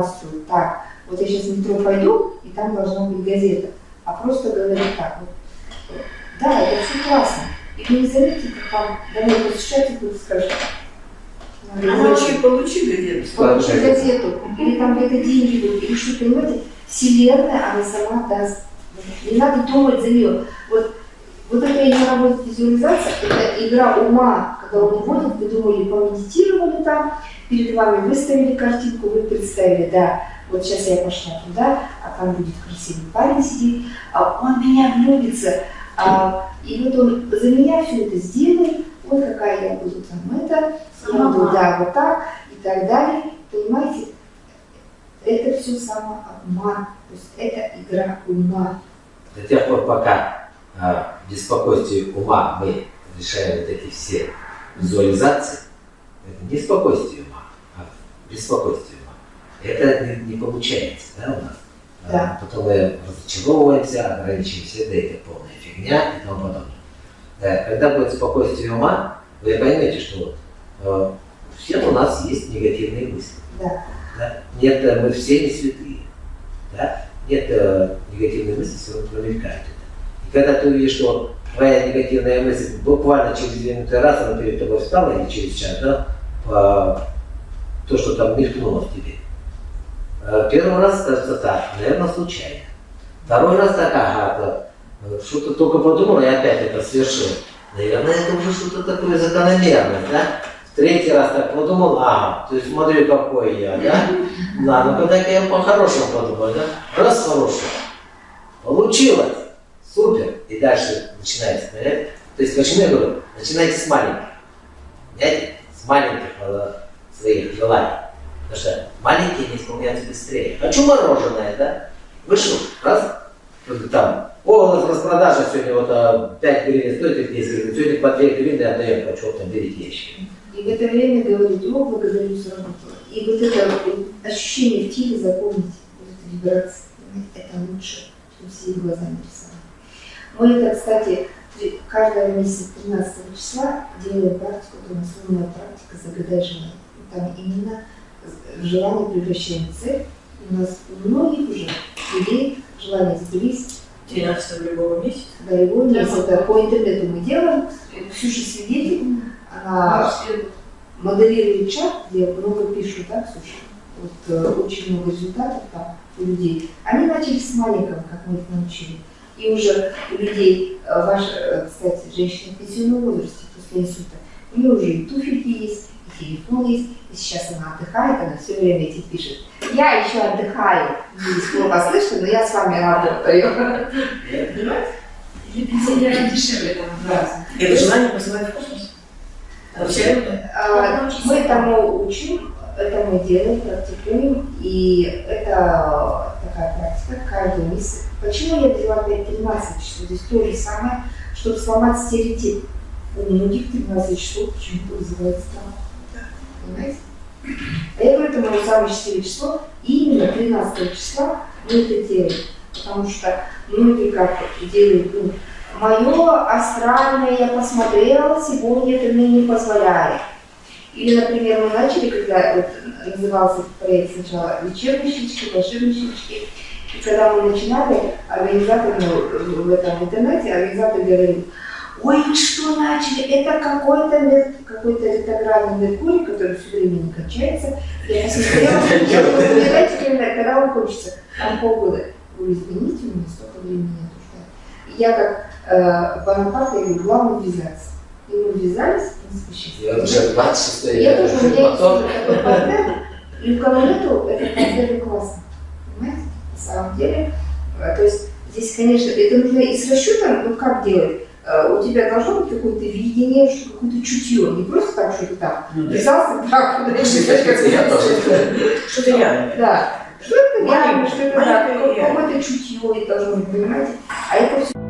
информацию так. Вот я сейчас в метро пойду, и там должна быть газета. А просто говорить так. Вот. Да, это все классно. И вы не заметите, как вам домой посещать и будет скажет. Получи, получи газету. Получи газету. Или там где-то деньги будут, или что, понимаете? Вселенная, она сама даст. Не надо думать за нее. Вот, вот эта игра работает визуализация, это игра ума, когда он вводит, вы думали, помедитировали там, перед вами выставили картинку, вы представили, да, вот сейчас я пошла туда, а там будет красивый парень сидит, а он меня влюбится, а, и вот он за меня все это сделает, вот какая я буду там это, я буду, да, вот так и так далее, понимаете, это все самообман, то есть это игра ума. До тех пор, пока беспокойстве ума мы решаем вот эти все визуализации, это не спокойствие ума, а беспокойствие ума. Это не, не получается, да, у нас? Да. А, потом мы разочаровываемся, ограничиваемся, да, это полная фигня и тому подобное. Да, когда будет спокойствие ума, вы поймете, что вот, э, у всех у нас есть негативные мысли. Да. Да? Нет, э, мы все не святые. Да? Нет э, негативной мысли, все равно промелькает когда ты увидишь, что твоя негативная мысль буквально через две минуты раз она перед тобой встала, или через час, да, по, то, что там мелькнуло в тебе. Э, первый раз кажется так, наверное, случайно. Второй раз так, ага, э, что-то только подумал, и опять это свершил. Наверное, это уже что-то такое закономерное, да? Третий раз так подумал, ага, то есть смотри, какой я, да? Ну когда я по-хорошему подумал, да? Раз хороший. Получилось. Супер. И дальше начинается, понятно? То есть почему я говорю, начинайте с маленьких. Понимаете? С маленьких э, своих желаний. Потому что маленькие не исполняются быстрее. Хочу мороженое, да? Вышел, раз, там, о, у нас распродажа сегодня, вот а, 5 гривен стоит, или 10 гривен, сегодня по 2 гривны отдаем, хочу, там, берите ящики. И в это время говорить, о, благодарю за работу. И вот это ощущение в теле запомните, вот эта вибрация, это лучше, чем все глазами рисовать. Мы это, кстати, каждого месяца 13 числа делаем практику, нас умная практика «Загадай желание». Там именно желание превращаем в цель. У нас у многих уже людей желание сбылись. 13 любого месяца. Да, любого месяца. По интернету мы делаем. Ксюша свидетель, она моделирует чат, где много пишут, да, Ксюша? Вот э, очень много результатов там у людей. Они начали с маленького, как мы их научили. И уже у людей, э, ваша, э, кстати, женщина в пенсионном возрасте после инсульта, у нее уже и туфельки есть, и телефон есть, и сейчас она отдыхает, она все время эти пишет. Я еще отдыхаю, здесь плохо слышно, но я с вами работаю. Или пенсионерам дешевле там. Да. Это желание посылать в космос? Вообще? А, Мы этому учим, это мы делаем, практикуем, и это практика каждый месяц. Почему я взяла 5-13 часов? Здесь то же самое, чтобы сломать стереотип. У многих 13 часов почему-то вызывает страх. Понимаете? А я говорю, это мое самое счастливое число, и именно 13 числа мы это делаем. Потому что многие как делают, ну, мое астральное я посмотрела, сегодня это мне не позволяет. Или, например, мы начали, когда вот, назывался проект сначала «Вечерние щелчки», «Волшебные щелчки», и когда мы начинали, организатор ну, в этом интернете, организатор говорил, ой, вы что начали, это какой-то какой-то ретроградный Меркурий, который все время не кончается. Я посмотрела, я думаю, давайте, когда он кончится, там полгода. Вы извините, у меня столько времени нет. Я как э, Бонапарт, я говорю, главное ввязаться. И мы ввязались, в принципе, счастливы. Я уже 26 Я тоже, у меня есть такой партнер, и у кого нету, это партнер классно. Понимаете? На самом деле, э, то есть здесь, конечно, это нужно и с расчетом, ну как делать? Э, у тебя должно быть какое-то видение, что какое-то чутье, не просто так, что ты там ввязался, так, Что-то реальное. Да. Что это реально, что это да, какое-то чутье должно быть, понимаете? А это все